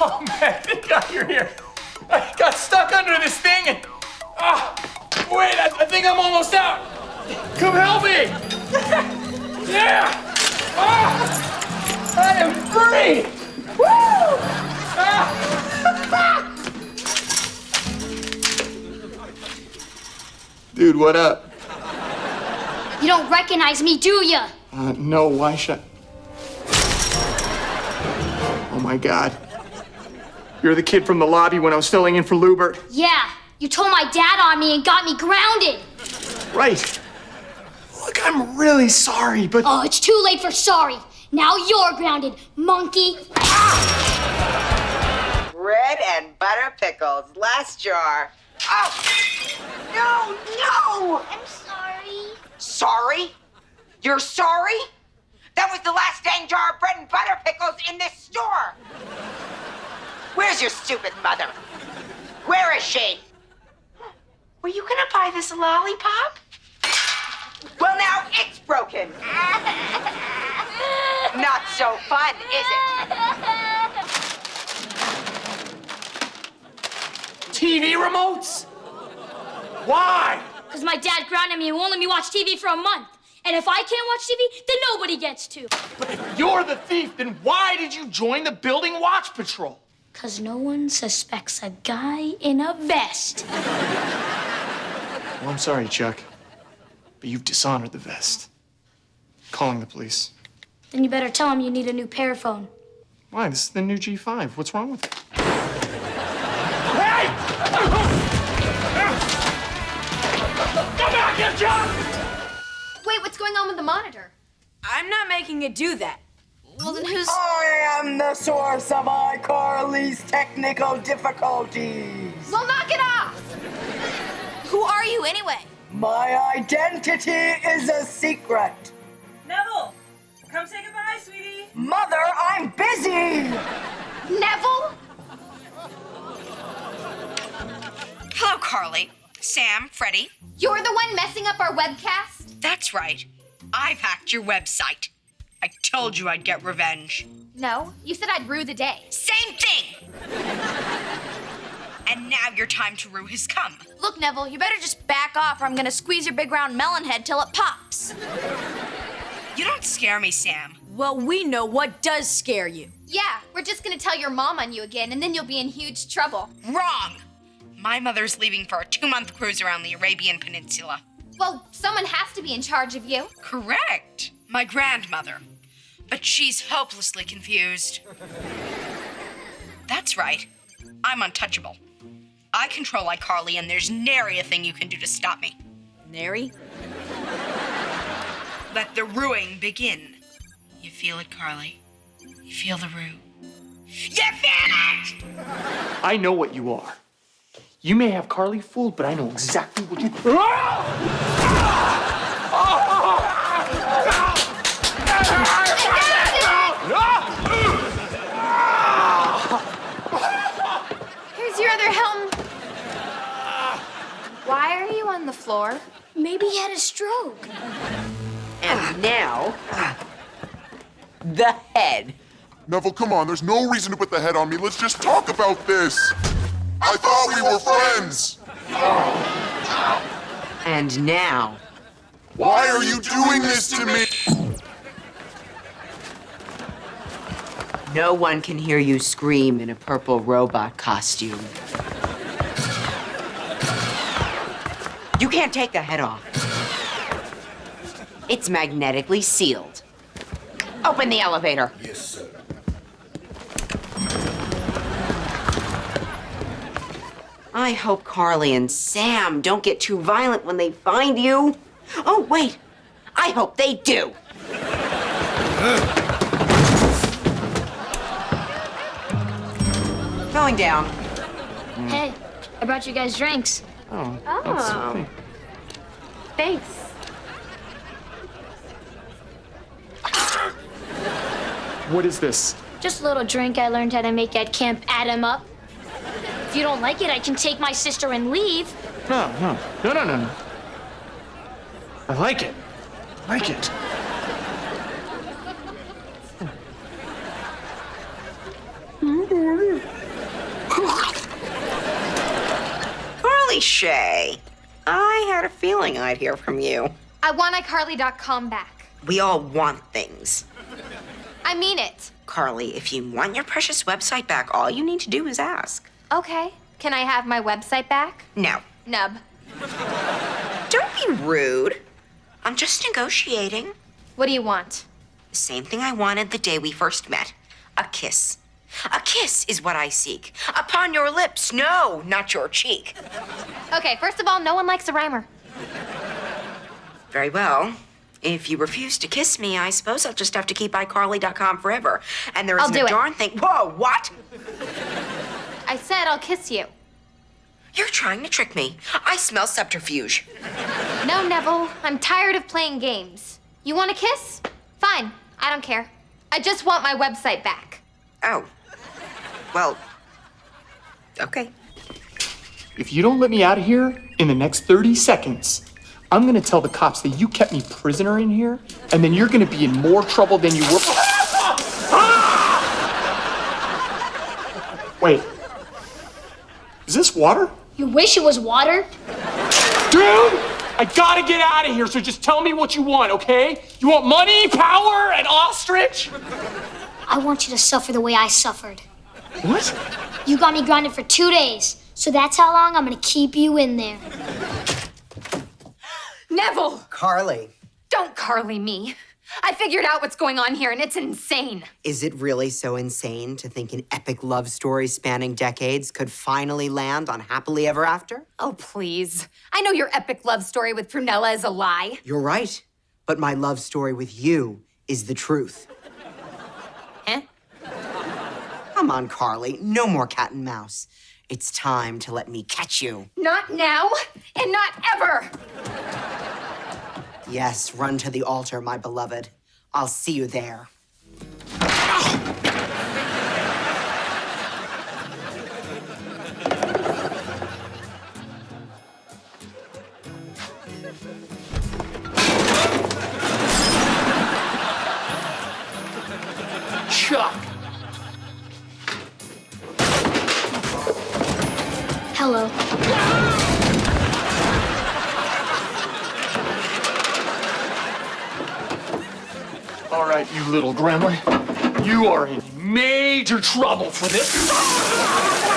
Oh man, thank God you're here. I got stuck under this thing and. Ah, wait, I, I think I'm almost out. Come help me. yeah. Ah, I am free. Woo! Ah. Dude, what up? You don't recognize me, do ya? Uh, no, why should I? Oh my god. You're the kid from the lobby when I was filling in for Lewbert. Yeah, you told my dad on me and got me grounded. Right. Look, I'm really sorry, but. Oh, it's too late for sorry. Now you're grounded, monkey. Bread and butter pickles. Last jar. Oh! No, no! I'm sorry. Sorry? You're sorry? That was the last dang jar of bread and butter pickles in this store. Where's your stupid mother? Where is she? Were you gonna buy this lollipop? Well, now it's broken. Not so fun, is it? TV remotes? Why? Because my dad grounded me and won't let me watch TV for a month. And if I can't watch TV, then nobody gets to. But if you're the thief, then why did you join the building watch patrol? Because no one suspects a guy in a vest. Well, I'm sorry, Chuck, but you've dishonored the vest. Calling the police. Then you better tell him you need a new PearPhone. Why? This is the new G5. What's wrong with it? Hey! Come back here, Chuck! Wait, what's going on with the monitor? I'm not making it do that. Well, then who's. I am the source of iCarly's technical difficulties. Well, knock it off! Who are you anyway? My identity is a secret. Neville, come say goodbye, sweetie. Mother, I'm busy. Neville? Hello, Carly. Sam, Freddie. You're the one messing up our webcast? That's right. I've hacked your website. I told you I'd get revenge. No, you said I'd rue the day. Same thing! and now your time to rue has come. Look, Neville, you better just back off or I'm gonna squeeze your big round melon head till it pops. You don't scare me, Sam. Well, we know what does scare you. Yeah, we're just gonna tell your mom on you again and then you'll be in huge trouble. Wrong! My mother's leaving for a two month cruise around the Arabian Peninsula. Well, someone has to be in charge of you. Correct. My grandmother. But she's hopelessly confused. That's right. I'm untouchable. I control iCarly, and there's nary a thing you can do to stop me. Nary? Let the ruing begin. You feel it, Carly? You feel the rue? You feel it! I know what you are. You may have Carly fooled, but I know exactly what you. Ah! Floor? Maybe he had a stroke. And ah. now, ah. the head. Neville, come on. There's no reason to put the head on me. Let's just talk about this. I thought we were friends. And now, Why are you doing this to me? no one can hear you scream in a purple robot costume. You can't take the head off. It's magnetically sealed. Open the elevator. Yes, sir. I hope Carly and Sam don't get too violent when they find you. Oh, wait. I hope they do. Going down. Hey, I brought you guys drinks. Oh. Oh. Thanks. What is this? Just a little drink I learned how to make at Camp Adam Up. If you don't like it, I can take my sister and leave. No, no, no, no, no, no. I like it. I like it. Oh, Hi, Shay. I had a feeling I'd hear from you. I want iCarly.com back. We all want things. I mean it. Carly, if you want your precious website back, all you need to do is ask. Okay. Can I have my website back? No. Nub. Don't be rude. I'm just negotiating. What do you want? The same thing I wanted the day we first met a kiss. A kiss is what I seek. Upon your lips, no, not your cheek. Okay, first of all, no one likes a rhymer. Very well. If you refuse to kiss me, I suppose I'll just have to keep iCarly.com forever. And there isn't a it. darn thing. Whoa, what? I said I'll kiss you. You're trying to trick me. I smell subterfuge. No, Neville. I'm tired of playing games. You want a kiss? Fine. I don't care. I just want my website back. Oh. Well. Okay. If you don't let me out of here in the next 30 seconds, I'm gonna tell the cops that you kept me prisoner in here, and then you're gonna be in more trouble than you were. Wait. Is this water? You wish it was water? Dude! I gotta get out of here, so just tell me what you want, okay? You want money, power, and ostrich? I want you to suffer the way I suffered. What? You got me grounded for two days, so that's how long I'm gonna keep you in there. Neville! Carly, Don't Carly me. I figured out what's going on here and it's insane. is it really so insane to think an epic love story spanning decades could finally land on Happily Ever After? Oh, please. I know your epic love story with Prunella is a lie. You're right, but my love story with you is the truth. Huh? Come on, Carly, no more cat and mouse. It's time to let me catch you. Not now and not ever. Yes, run to the altar, my beloved. I'll see you there. Chuck! Hello. All right, you little gremlin. You are in major trouble for this.